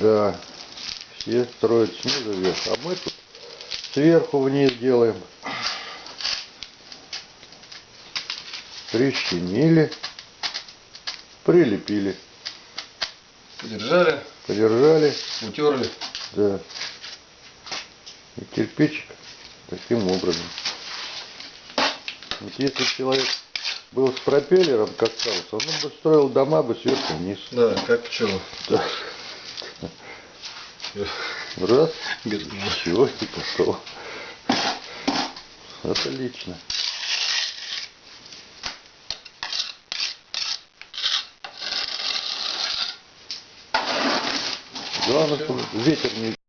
Да. Все строят снизу вверх, а мы тут сверху вниз делаем. Прищемили, прилепили, Подержали, подержали, утерли. да. И кирпичик таким образом. Вот если человек был с пропеллером, как Карлсон, он бы строил дома бы сверху вниз. Да, как пчела. Да. Раз, все, и пошел. Отлично. Главное, чтобы ветер не